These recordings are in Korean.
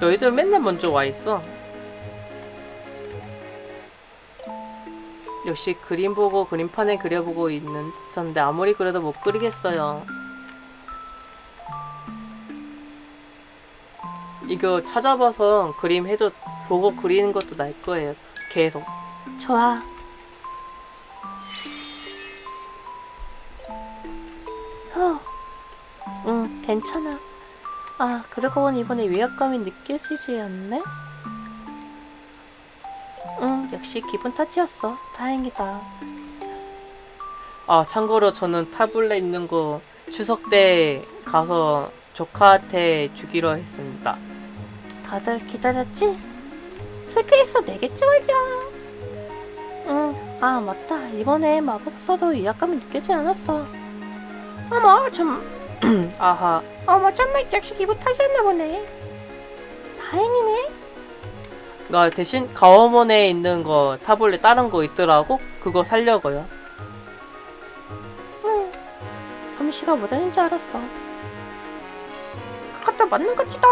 너희들 맨날 먼저 와 있어. 역시 그림 보고 그림판에 그려보고 있는 있었는데 아무리 그려도 못 그리겠어요. 이거 찾아봐서 그림 해도 보고 그리는 것도 날 거예요. 계속. 좋아. 어. 응, 괜찮아. 아, 그러고 보니 이번에 위압감이 느껴지지 않네? 응, 역시 기분 탓이었어. 다행이다. 아, 참고로 저는 타블렛 있는 거 추석 때 가서 조카한테 주기로 했습니다. 다들 기다렸지? 스케이스 내겠지 말이야. 응, 아, 맞다. 이번에 마법 써도 위압감이 느껴지지 않았어. 어머, 좀... 아하. 어머, 정말 역시 기분 탓이었나 보네. 다행이네. 나 대신 가오몬에 있는 거 타블렛 다른 거 있더라고? 그거 살려고요. 응. 솜씨가 모자인 줄 알았어. 그것도 맞는 거지다.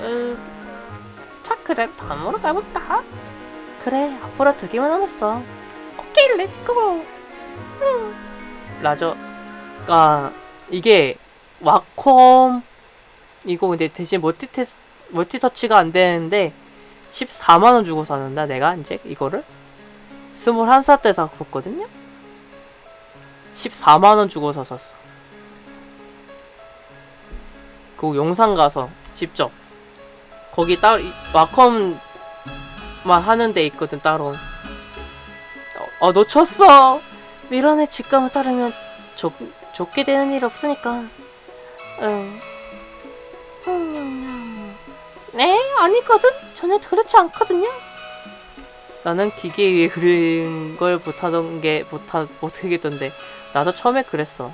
으... 자, 그래. 다음으로 가볼까? 그래, 앞으로 두 개만 남았어. 오케이, 렛츠고. 응. 라저가 이게 와콤 이거 근데 대신 멀티 테스 멀티터치가 안 되는데 14만 원 주고 샀는다 내가 이제 이거를 21살 때 샀었거든요 14만 원 주고서 샀어 그 영상 가서 직접 거기 이- 와컴 만 하는 데 있거든 따로. 어, 어 놓쳤어! 미련의 직감을 따르면 좋, 좋게 되는 일 없으니까. 응. 음, 네? 아니거든? 전혀 그렇지 않거든요? 나는 기계 위에 그린 걸 못하던 게 못하, 못하겠던데. 나도 처음에 그랬어.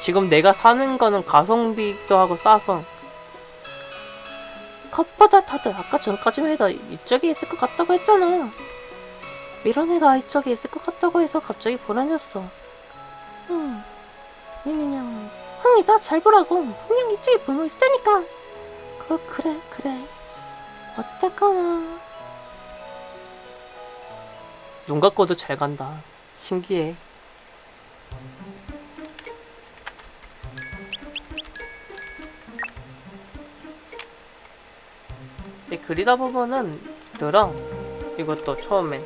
지금 내가 사는 거는 가성비도 하고 싸서 컵보다 다들 아까 전까지만 해도 이쪽에 있을 것 같다고 했잖아. 미련애가 이쪽에 있을 것 같다고 해서 갑자기 불안했어. 응 니니냥 흥이다 잘 보라고. 분명 이쪽에 불모 있을 테니까. 그 그래 그래. 어떡하나. 눈 감고도 잘 간다. 신기해 그리다 보면은 늘어. 이것도 처음엔.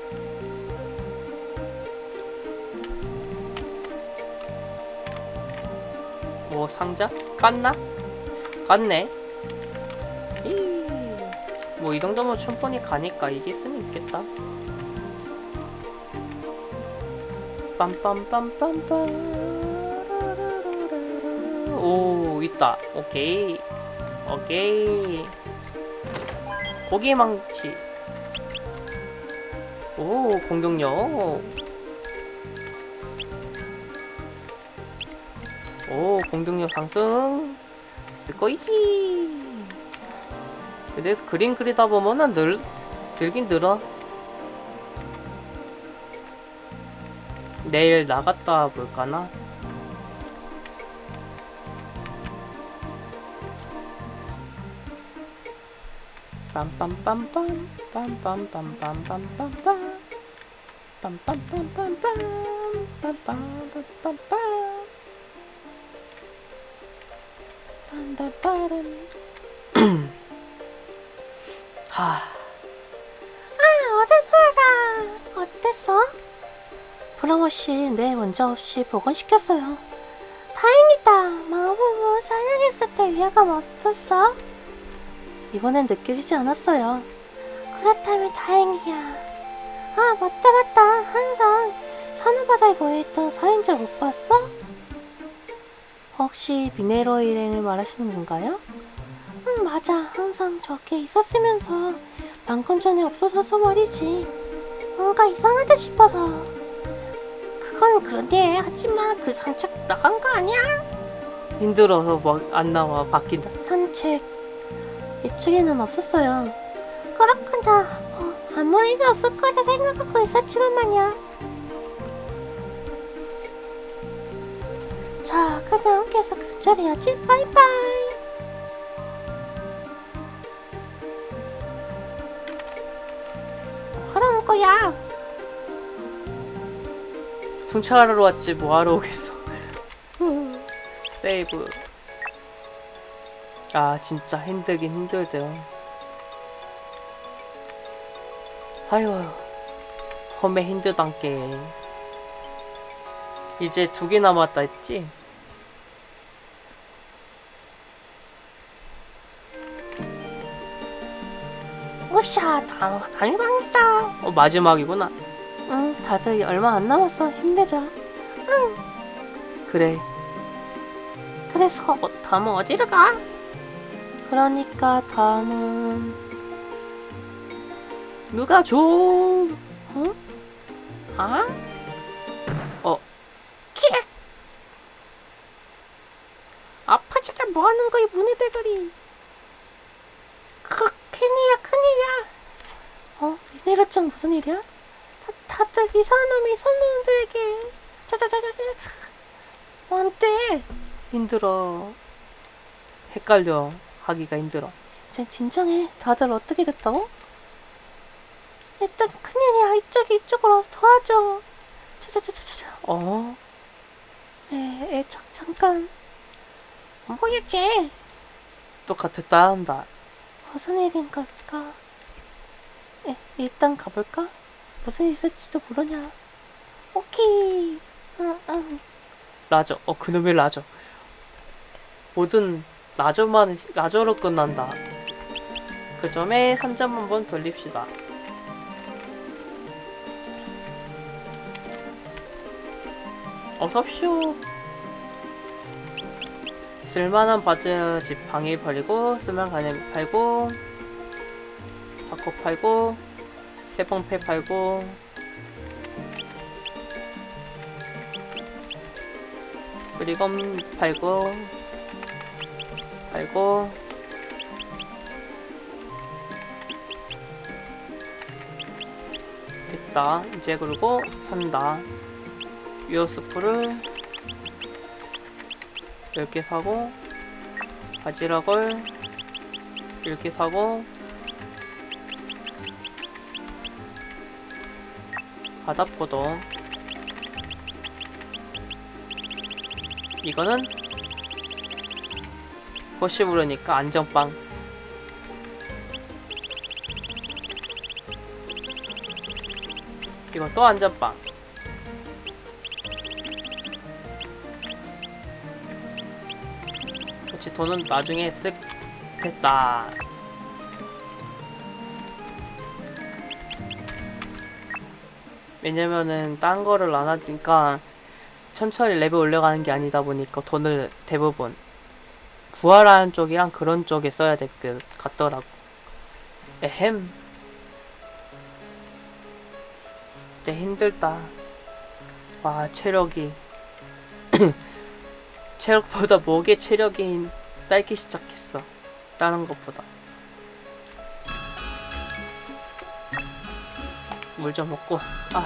뭐 상자? 깠나? 깠네. 뭐이 정도면 충분히 가니까 이길 수는 있겠다. 빰빰빰빰빰. 오 있다. 오케이. 오케이 고기망치. 오 공격력. 오 공격력 상승. 스고이시. 근데 그림 그리다 보면은 늘 늘긴 늘어. 내일 나갔다 볼까나 빰빰빰빰 빰빰빰빰빰빰빰 빰빰빰빰빰 빰빰빰빰빰 딴딴따란 하 아, 어른하다. 어땠어? 프로모씨 내 문제 없이 복원시켰어요 다행이다. 마법을 사냥했을 때 위화감 없었어? 이번엔 느껴지지 않았어요 그렇다면 다행이야. 아, 맞다, 맞다. 항상 산호바다에 모여있던 사인자 못 봤어? 혹시 미네로 일행을 말하시는 건가요? 응, 맞아. 항상 저기에 있었으면서 방금 전에 없어져서 말이지. 뭔가 이상하다 싶어서. 그건 그런데 하지만 그 산책 나간 거 아니야? 힘들어서 막 안 나와 바뀐다 산책. 이쪽에는 없었어요. 그렇구나. 어, 아무 일이 없을 거라 생각하고 있었지만 말이야. 자, 그냥 계속 수철해야지. 바이바이. 하러 올 거야. 승차하러 왔지 뭐하러 오겠어 세이브 아 진짜 힘들긴 힘들대요 아유 험에 힘들단께 이제 두 개 남았다 했지? 으쌰, 당, 당방이다. 어 마지막이구나 응, 다들 얼마 안 남았어. 힘내자. 그래 그래서 어, 다음은 어디로 가? 그러니까 다음은 누가 좀 응? 아? 어. 킥! 아파지다 뭐하는 거야 문의 대가리 그 큰일이야 큰일이야 어? 이내로짱 무슨 일이야? 다, 다들 이상한 놈이 이상한 놈들에게 자자자자자 안돼 힘들어 헷갈려 하기가 힘들어 진, 진정해 다들 어떻게 됐다고? 일단 큰일이야 이쪽이 이쪽으로 와서 도와줘 자자자자자 어? 에, 에, 자, 잠깐 안 보이지? 똑같았다 한다 무슨 일인 걸까? 에, 일단 가볼까? 무슨 일 있을지도 모르냐 오케이 응, 응. 라저 어 그놈의 라저 모든 라저만 라저로 끝난다. 그 점에 3점 한번 돌립시다. 어서옵쇼 쓸만한 바지 집 방에 버리고 쓰면 가냥 팔고 타코 팔고 세봉패 팔고. 수리검 팔고 팔고. 됐다. 이제 그리고 산다. 유어스프를 10개 사고 바지락을 10개 사고 바다포도. 이거는 혹시 모르니까 안전빵. 이건 또 안전빵. 그렇지 돈은 나중에 쓱 됐다. 왜냐면은 딴 거를 안 하니까 천천히 레벨 올려가는 게 아니다 보니까 돈을 대부분 구하라는 쪽이랑 그런 쪽에 써야 될 것 같더라고. 에헴. 진짜 힘들다. 와, 체력이. 체력보다 목에 체력이 딸기 시작했어. 다른 것보다. 물 좀 먹고, 아.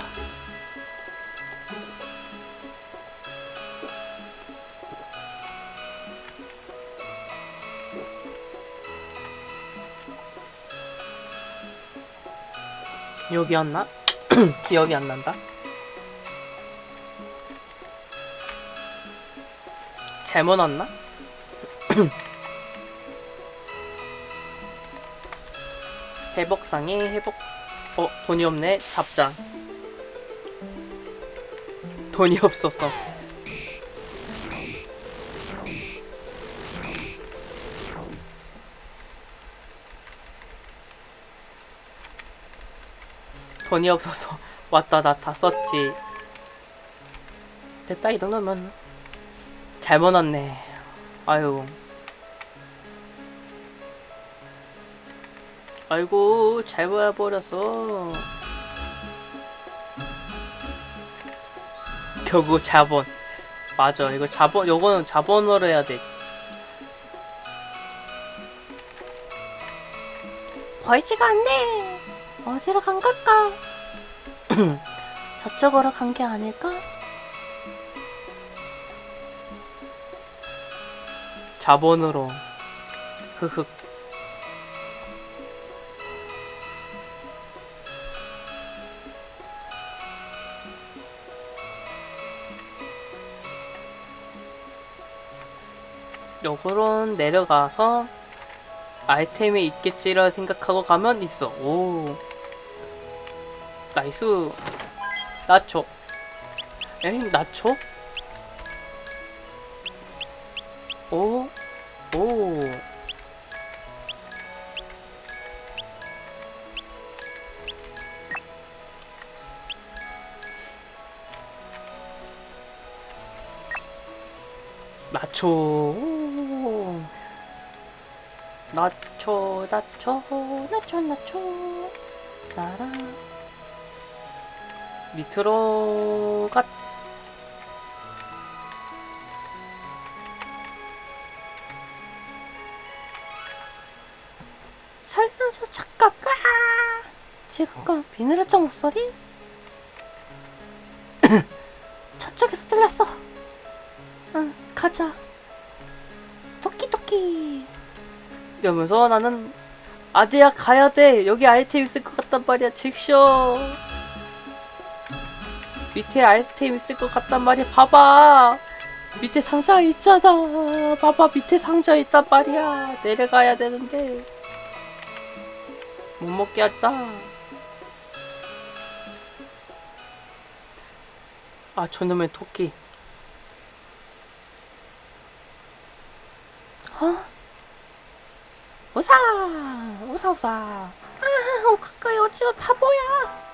여기였나? 기억이 안 난다. 잘못 왔나? 회복상에 회복 어 돈이 없네 잡자 돈이 없었어 돈이 없어서 왔다 나 다 썼지. 됐다 이 정도면. 잘못 왔네. 아유. 아이고 잘못 와버렸어 결국 자본. 맞아 이거 자본 요거는 자본으로 해야 돼. 보이지가 않네 어디로 간 걸까? 저쪽으로 간 게 아닐까? 자본으로 흑흑 요거는 내려가서 아이템이 있겠지라 생각하고 가면 있어. 오. 나이스. 나초. 에이 나초? 오? 오. 나초. 오. 나초, 나초, 나초, 나초. 나라. 밑으로 가. 살려줘 잠깐 아! 지금과 비늘의장 목소리? 저쪽에서 들렸어 이러면서 나는 아재야 가야 돼. 여기 아이템 있을 것 같단 말이야. 직쇼 밑에 아이템 있을 것 같단 말이야. 봐봐. 밑에 상자 있잖아. 봐봐. 밑에 상자 있단 말이야. 내려가야 되는데. 못 먹게 했다. 아 저놈의 토끼. 어? 우사 우사 우사. 아 가까이 오지마 바보야.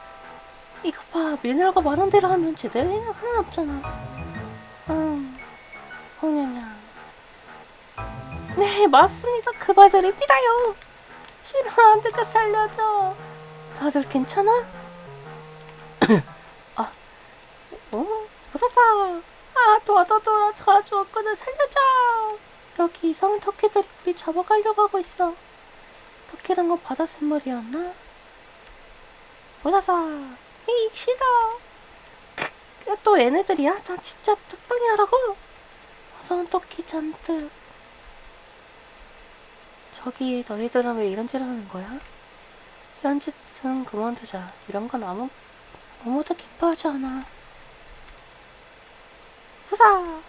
이거 봐 미네랄가 많은 대로 하면 제대로는 하나 없잖아. 응. 홍냐냐 네 맞습니다. 그 말드립니다요. 싫어 안될까 살려줘. 다들 괜찮아? 아 어? 무서사. 아 도와줘 도와줘. 도와주었거든 살려줘 여기 이상한 터키들이 우리 잡아가려고 하고 있어. 터키란 건 바다 샘물이었나? 무서사. 이 크, 또 얘네들이야? 나 진짜 적당히 하라고? 무서운 토끼 잔뜩. 저기 너희들은 왜 이런 짓을 하는 거야? 이런 짓은 그만두자. 이런 건 아무 아무도 기뻐하지 않아. 후사!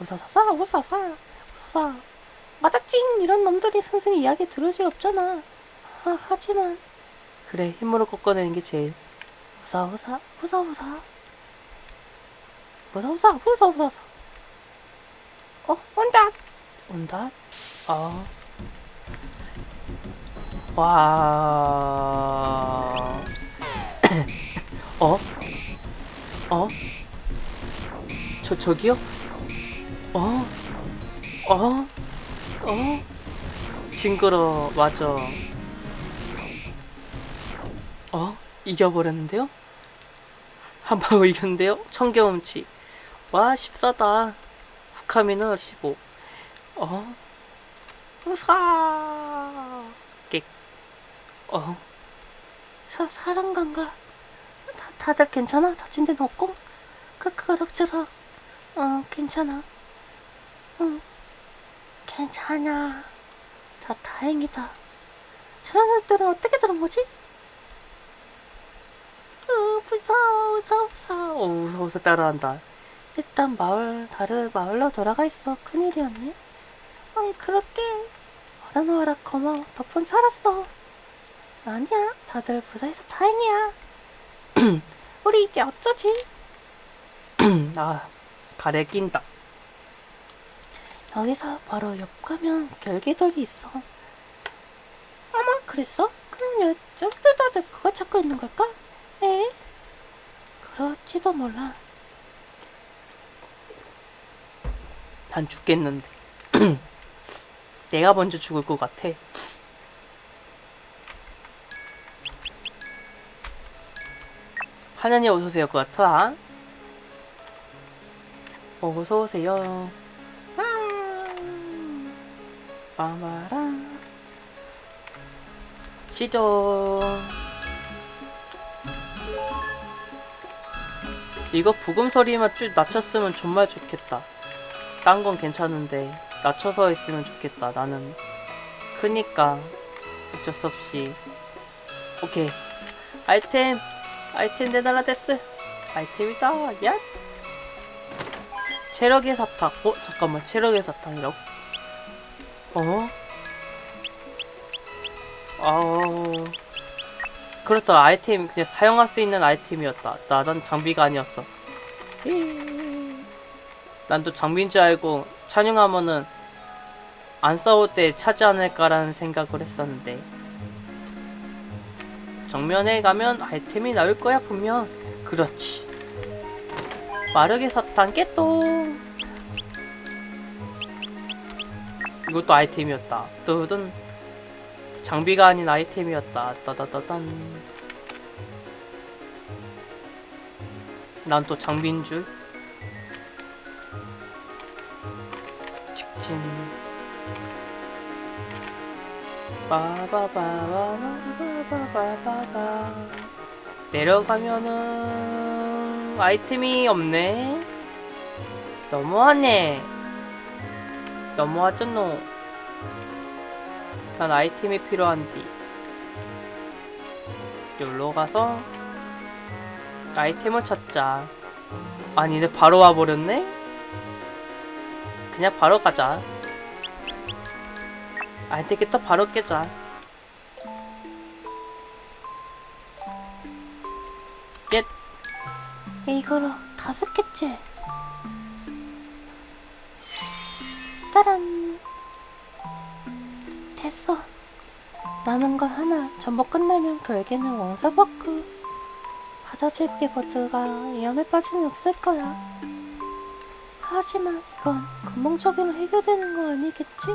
우사사사! 우사사 서사 맞아찡 이런 놈들이 선생님 이야기 들을 수 없잖아 아, 하지만 그래 힘으로 꺾어내는 게 제일 후사후사 후사후사 후사후사 후사후사 어? 온다 온다? 어 와. 어? 어? 저, 저기요? 어? 어? 어? 징그러, 맞아. 어? 이겨버렸는데요? 한 방울 이겼는데요? 청경음치. 와, 14다. 후카미는 15. 어? 우사! 객. 어? 사, 사랑관가 다, 다들 괜찮아? 다친 데는 없고? 그, 그럭저럭 어 괜찮아 응 괜찮아. 다 다행이다. 저 사람들은 어떻게 들은 거지? 으 무서워 무서워 무서워. 어, 무서워서 따라한다. 일단 마을 다른 마을로 돌아가 있어. 큰일이었네. 응 그렇게. 얻어놓아라 고마워 덕분 살았어. 아니야. 다들 무사해서 다행이야. 우리 이제 어쩌지? 아, 가래 낀다. 여기서 바로 옆 가면 결계돌이 있어 어머 그랬어? 그럼 여, 저들 다들 그걸 찾고 있는 걸까? 에? 그렇지도 몰라 난 죽겠는데. 내가 먼저 죽을 것 같아. 하나님 어서오세요 것 같아. 어서오세요. 빠마랑 시도. 이거 부금소리만 쭉 낮췄으면 정말 좋겠다. 딴 건 괜찮은데 낮춰서 했으면 좋겠다 나는. 크니까 어쩔 수 없이. 오케이. 아이템 아이템 내달라 데스. 아이템이다 야. 체력의 사탕. 어 잠깐만. 체력의 사탕이라고? 어? 아우. 그렇다. 아이템 그냥 사용할 수 있는 아이템이었다. 나난 장비가 아니었어. 난 또 장비인 줄 알고 찬용하면은 안 싸울 때 차지 않을까라는 생각을 했었는데. 정면에 가면 아이템이 나올 거야 분명. 그렇지. 마르게 사탕 깨똥 이것도 아이템이었다. 뜨든 장비가 아닌 아이템이었다. 따다다단. 난 또 장비인 줄. 직진. 빠바바바바바바바. 내려가면은 아이템이 없네. 너무하네 너무하잖노. 난 아이템이 필요한디. 여기로 가서 아이템을 찾자. 아니 내 바로 와버렸네? 그냥 바로 가자. 안 되겠다 바로 깨자. 깼 이거로 다섯 개째. 짜란. 됐어. 남은 거 하나 전부 끝나면 결계는 왕사버크. 바다 제국의 버드가 위험에 빠지는 없을 거야. 하지만 이건 근본적으로 해결되는 거 아니겠지?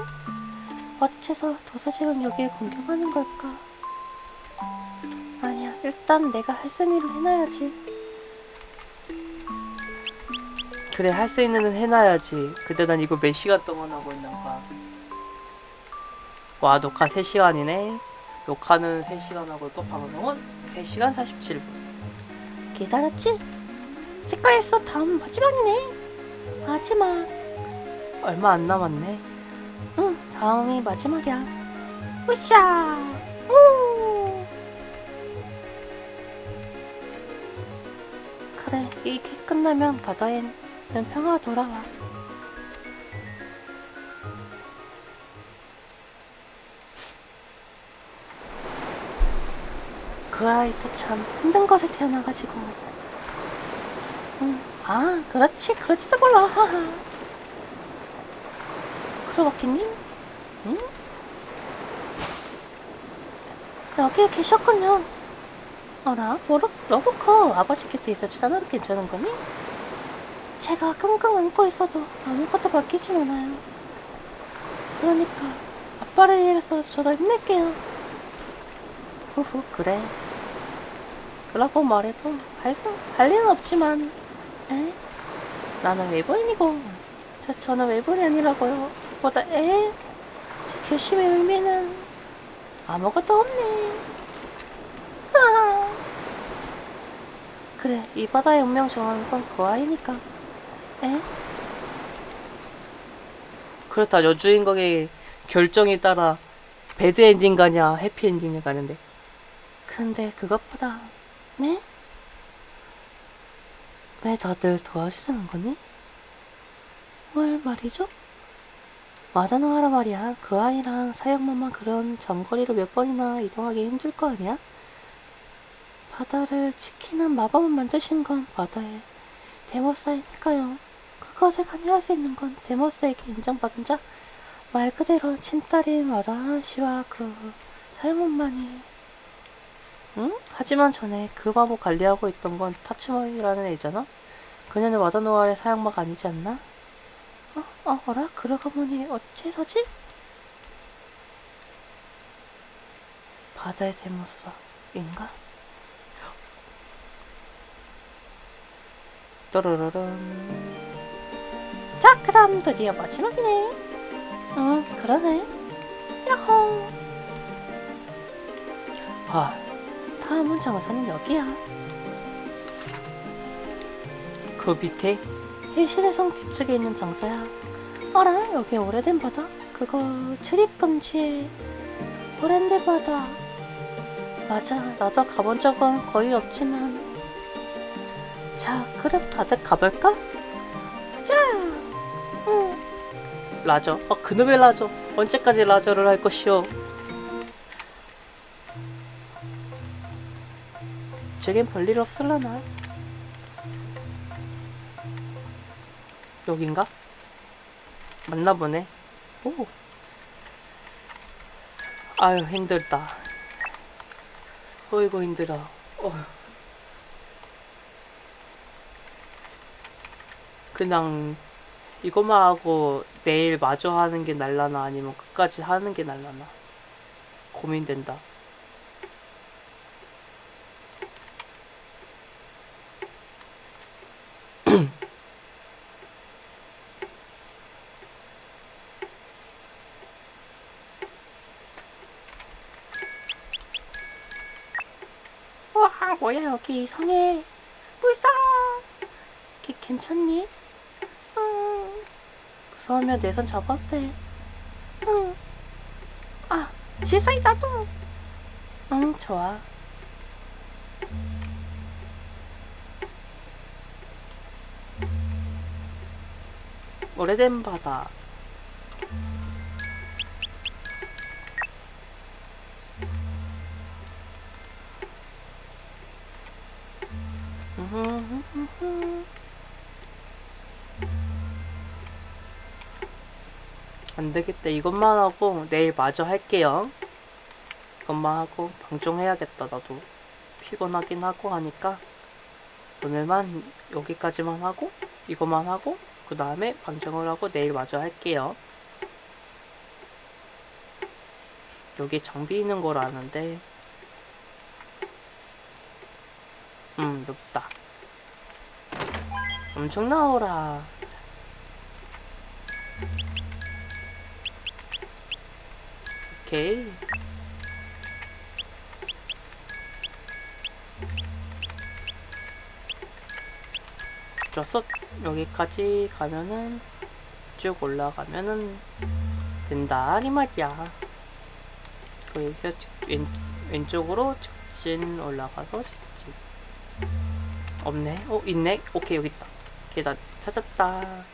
어째서 도사직은 여기에 공격하는 걸까? 아니야, 일단 내가 할 쓰니로 해놔야지. 그래 할 수 있는 은 해놔야지 근데 난 이거 몇 시간 동안 하고 있는 거야 와 녹화 3시간이네 녹화는 3시간 하고 있고 방송은 3시간 47분 기다렸지? 스카이스 다음 마지막이네. 마지막. 얼마 안 남았네 응, 다음이 마지막이야. 으쌰! 우! 그래, 이 게 끝나면 바다에 는 평화가 돌아와. 그 아이도 참 힘든 것에 태어나가지고. 응, 아, 그렇지, 그렇지도 몰라. 하하. 크로바키님? 응? 여기에 계셨군요. 어라, 러브커 아버지 곁에 있어주잖아. 괜찮은 거니? 제가 끙끙 앓고 있어도 아무것도 바뀌진 않아요. 그러니까 아빠를 위해서 저도 힘낼게요. 후후, 그래. 그러고 말해도 할, 수, 할 일은 없지만, 에? 나는 외부인이고, 저, 저는 외부인이 아니라고요. 보다 에? 제 결심의 의미는 아무것도 없네. 그래, 이 바다의 운명 정하는 건 그 아이니까. 에? 그렇다 여주인공의 결정에 따라 bad ending 가냐 해피 엔딩을 가는데 근데 그것보다, 네? 왜 다들 도와주자는 거니? 뭘 말이죠? 마다노하라 말이야. 그 아이랑 사형만만 그런 장거리를 몇 번이나 이동하기 힘들 거 아니야? 바다를 지키는 마법을 만드신 건 바다의 데모스이니까요. 그것에 관여할 수 있는 건 데모스에게 인정받은 자, 말 그대로 친딸인 마다노 씨와 그 사형만만이 응? 하지만 전에 그 마법 관리하고 있던 건 타츠모이라는 애잖아? 그녀는 와다노아의 사형마가 아니지 않나? 어, 어, 어라? 그러고 보니 어째서지? 바다의 대모사인가? 또르르른 자, 그럼 드디어 마지막이네. 응, 그러네. 야호. 아 다음 문장에서는 여기야. 그 밑에 일시대 성 뒤쪽에 있는 장소야. 어라, 여기 오래된 바다? 그거 출입 금지에 오랜데 바다. 맞아. 나도 가본 적은 거의 없지만. 자, 그럼 다들 가볼까? 라저. 아, 그놈의 라저. 언제까지 라저를 할 것이오? 이쪽엔 별일 없을라나? 여긴가? 맞나 보네. 오. 아유, 힘들다. 어이구, 힘들어. 어휴. 그냥 이것만 하고 내일 마저 하는 게 날라나 아니면 끝까지 하는 게 날라나 고민된다. 우와, 뭐야, 여기 성에 불쌍! 걔 괜찮니? 응, 무서우면 내손 잡아도 돼. 응. 아, 실사이 나도. 응, 좋아. 오래된 바다. 안 되겠다. 이것만 하고 내일 마저 할게요. 이것만 하고 방종해야겠다. 나도 피곤하긴 하고 하니까 오늘만 여기까지만 하고 이것만 하고 그 다음에 방종을 하고 내일 마저 할게요. 여기 장비 있는 걸 아는데 음 있다. 엄청 나오라. 오케이. 좋았어. 여기까지 가면은 쭉 올라가면은 된다 이 말이야. 여기서 직- 왼, 왼쪽으로 직진 올라가서 직진. 없네. 어 있네. 오케이 여기 있다. 계단 찾았다.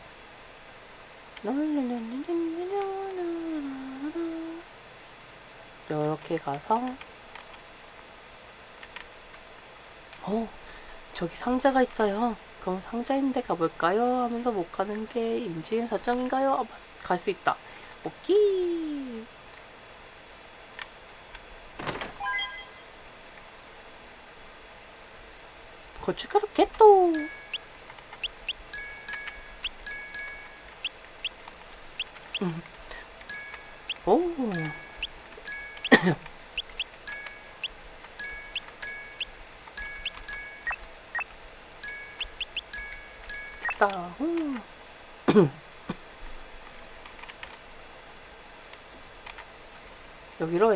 이렇게 가서 어 저기 상자가 있어요. 그럼 상자 있는 데 가볼까요? 하면서 못 가는 게 임지인 설정인가요? 아, 갈수 있다. 오케이. 고춧가루 개또 음.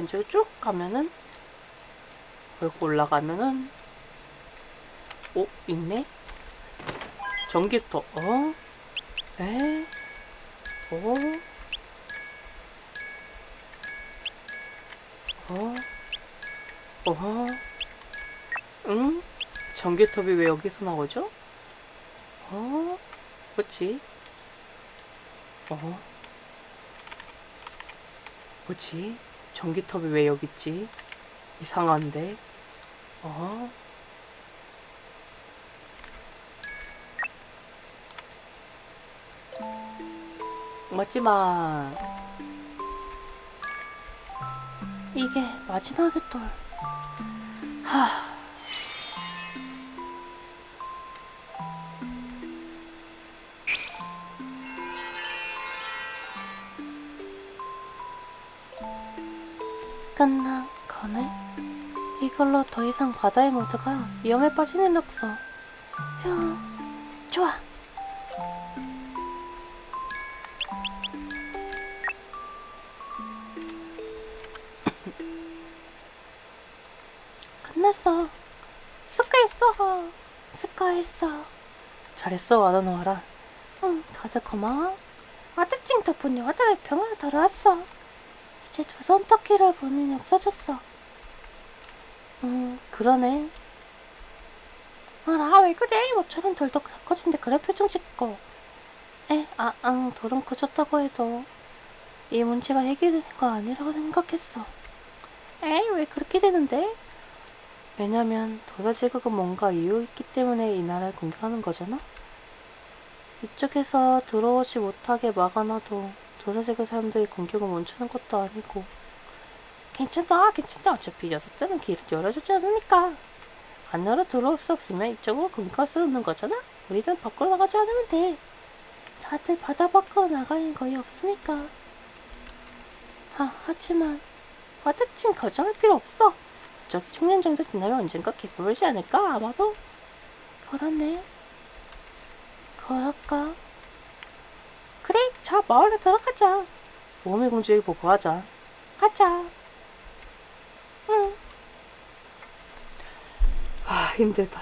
왼쪽에 쭉 가면은 그리고 올라가면은 오 있네 전기부터 어? 에? 어? 어? 어허? 응? 전기톱이 왜 여기서 나오죠? 어? 그치? 어? 뭐지? 전기톱이 왜 여기 있지? 이상한데? 어? 맞지마. 이게 마지막의 돌. 하. 끝난 거네. 이걸로 더 이상 바다의 모두가 위험에 빠질 일 없어. 휴, 좋아. 끝났어. 스카했어. 스카했어. 잘했어 와다노하라 응, 다들 고마워. 와드찡 덕분에 와다의 병원에 들어왔어. 이제 두 손톱끼를 일 없어졌어. 음 그러네 아라, 왜 그래? 모처럼 덜덜 닦아준데 그런 표정 짓고. 에, 아, 응, 돌은 커졌다고 해도 이 문제가 해결되는 거 아니라고 생각했어. 에이, 왜 그렇게 되는데? 왜냐면 도사 제국은 뭔가 이유 있기 때문에 이 나라를 공격하는 거잖아? 이쪽에서 들어오지 못하게 막아놔도 도사 제국 사람들이 공격을 멈추는 것도 아니고 괜찮다, 괜찮다. 어차피 녀석들은 길을 열어주지 않으니까. 안 열어 들어올 수 없으면 이쪽으로 공격할 수 없는 거잖아? 우리는 밖으로 나가지 않으면 돼. 다들 바다 밖으로 나가는 거의 없으니까. 아, 하지만 와드찡 걱정할 필요 없어. 저기 청년 정도 지나면 언젠가 개불지 않을까? 아마도? 그렇네. 그럴까? 그래, 저 마을로 들어가자. 모험의 공주에게 보고하자. 가자. 응. 아, 힘들다.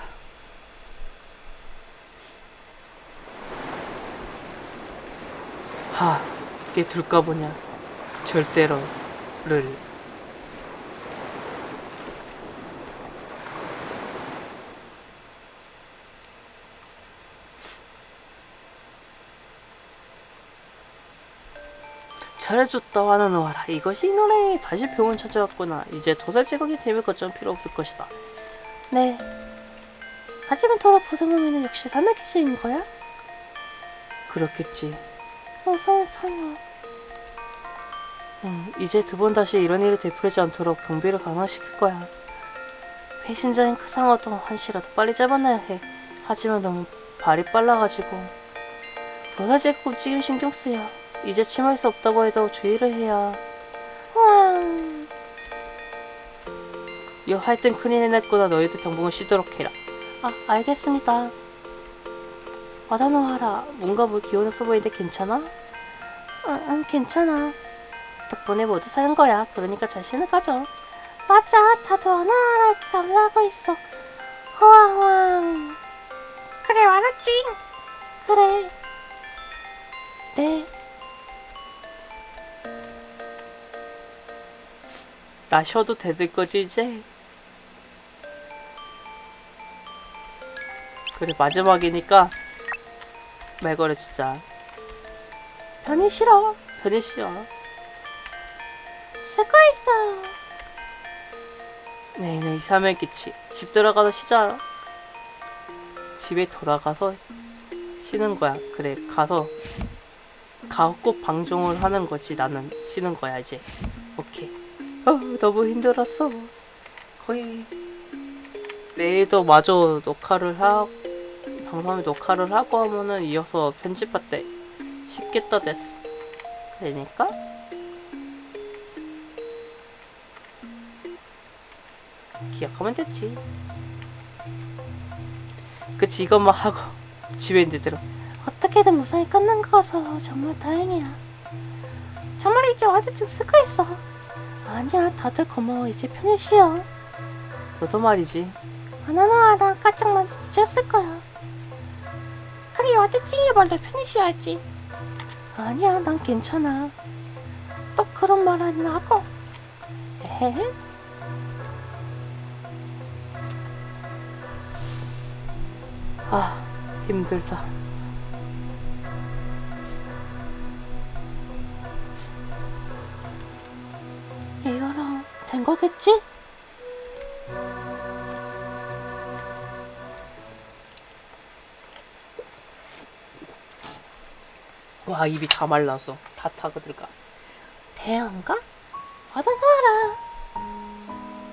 하, 이게 둘까 보냐. 절대로를. 잘해줬다 하는 와라. 이것이 이 노래 다시 병원 찾아왔구나. 이제 도살 제국의 팀을 거점 필요 없을 것이다. 네. 하지만 토라 부서모미는 역시 기술인 거야? 그렇겠지. 어서 살려. 음, 이제 두 번 다시 이런 일이 되풀이지 않도록 경비를 강화시킬 거야. 배신자인 크상어도 한시라도 빨리 잡아놔야 해. 하지만 너무 발이 빨라가지고. 도살 제국 움직임 신경 쓰여 이제 침할 수 없다고 해도 주의를 해야 왕. 여 하여튼 큰일 해냈구나 너희들 당분간 쉬도록 해라 아, 알겠습니다. 와다노하라 뭔가 뭐 기운 없어 보이는데 괜찮아? 응, 응, 괜찮아. 덕분에 모두 사는 거야 그러니까 자신을 가져 맞아, 다들 하나하나 기다리고 있어. 호황호황. 그래, 알았지? 그래. 네, 나 쉬어도 되는 거지 이제? 그래 마지막이니까 말 걸어 진짜. 편히 싫어. 편히 쉬어. 수고했어. 네, 네, 이사면 끼치 집 들어가서 쉬자. 집에 돌아가서 쉬는 거야. 그래 가서 가고 방종을 하는 거지 나는. 쉬는 거야 이제 아 너무 힘들었어. 거의 내일도 마저 녹화를 하 방송에 녹화를 하고 하면은 이어서 편집할 때 쉽겠다 됐어. 그러니까? 기억하면 됐지. 그치 이것만 하고 집에 있는 대로. 어떻게든 무사히 끝난 거라서 정말 다행이야. 정말이지 와드증 수고했어. 아니야, 다들 고마워. 이제 편히 쉬어. 너도 말이지 하나하나 까짝만 지쳤을 거야. 그래, 와드증이 말도 편히 쉬어야지. 아니야, 난 괜찮아. 또 그런 말 안 하고. 에헤? 아 힘들다 된 거겠지? 와 입이 다 말랐어 다 타고 들어가 대한가? 받아놔라.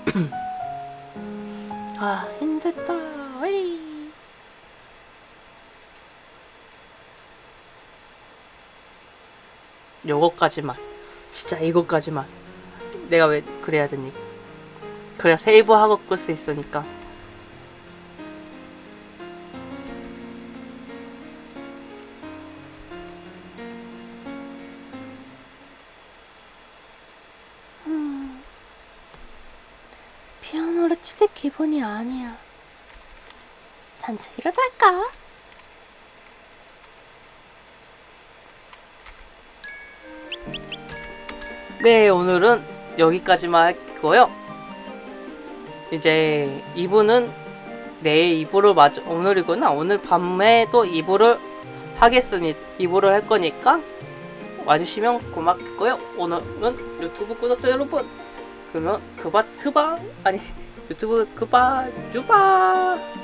아, 힘들다. 어이. 요거까지만 진짜 이거까지만 내가 왜 그래야 되니 그래 세이브하고 끌 수 있으니까. 음. 피아노로 치는 기본이 아니야. 단체 이러다가 네 오늘은 여기까지만 할 거고요. 이제 2부는 내일 2부를 맞아 오늘이구나. 오늘 밤에 또 2부를 하겠습니다. 2부를 할 거니까 와주시면 고맙고요. 오늘은 유튜브 구독자 여러분 그러면 그바 트바 아니 유튜브 그바 주바